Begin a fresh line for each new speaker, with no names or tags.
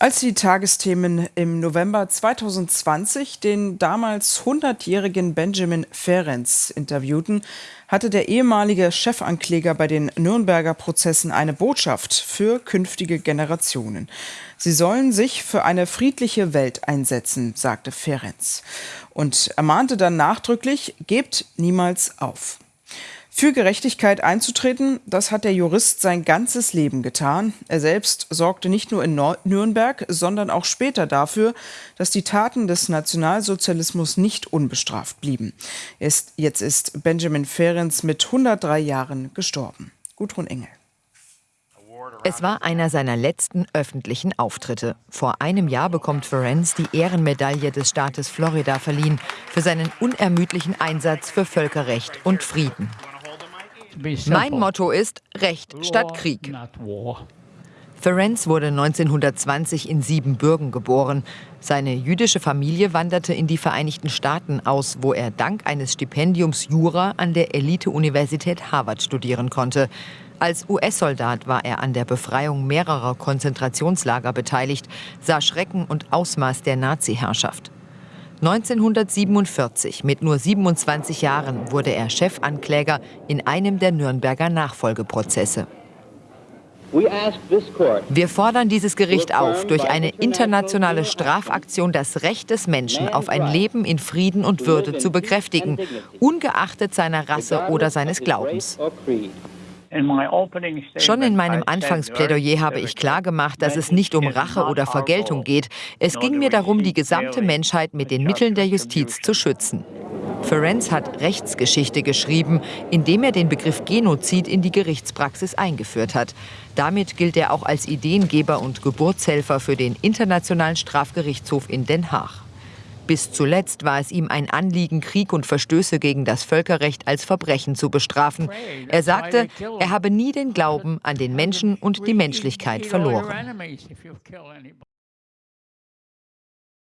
Als die Tagesthemen im November 2020 den damals 100-jährigen Benjamin Ferenc interviewten, hatte der ehemalige Chefankläger bei den Nürnberger Prozessen eine Botschaft für künftige Generationen. Sie sollen sich für eine friedliche Welt einsetzen, sagte Ferenc. Und ermahnte dann nachdrücklich, gebt niemals auf. Für Gerechtigkeit einzutreten, das hat der Jurist sein ganzes Leben getan. Er selbst sorgte nicht nur in Nürnberg, sondern auch später dafür, dass die Taten des Nationalsozialismus nicht unbestraft blieben. Ist, jetzt ist Benjamin Ferenc mit 103 Jahren gestorben. Gudrun Engel.
Es war einer seiner letzten öffentlichen Auftritte. Vor einem Jahr bekommt Ferenc die Ehrenmedaille des Staates Florida verliehen für seinen unermüdlichen Einsatz für Völkerrecht und Frieden. Mein Motto ist Recht statt Krieg. Ferenc wurde 1920 in Siebenbürgen geboren. Seine jüdische Familie wanderte in die Vereinigten Staaten aus, wo er dank eines Stipendiums Jura an der Elite-Universität Harvard studieren konnte. Als US-Soldat war er an der Befreiung mehrerer Konzentrationslager beteiligt, sah Schrecken und Ausmaß der Nazi-Herrschaft. 1947, mit nur 27 Jahren, wurde er Chefankläger in einem der Nürnberger Nachfolgeprozesse. Wir fordern dieses Gericht auf, durch eine internationale Strafaktion das Recht des Menschen auf ein Leben in Frieden und Würde zu bekräftigen, ungeachtet seiner Rasse oder seines Glaubens. Schon in meinem Anfangsplädoyer habe ich klargemacht, dass es nicht um Rache oder Vergeltung geht. Es ging mir darum, die gesamte Menschheit mit den Mitteln der Justiz zu schützen. Ferenc hat Rechtsgeschichte geschrieben, indem er den Begriff Genozid in die Gerichtspraxis eingeführt hat. Damit gilt er auch als Ideengeber und Geburtshelfer für den Internationalen Strafgerichtshof in Den Haag. Bis zuletzt war es ihm ein Anliegen, Krieg und Verstöße gegen das Völkerrecht als Verbrechen zu bestrafen. Er sagte, er habe nie den Glauben an den Menschen und die Menschlichkeit verloren.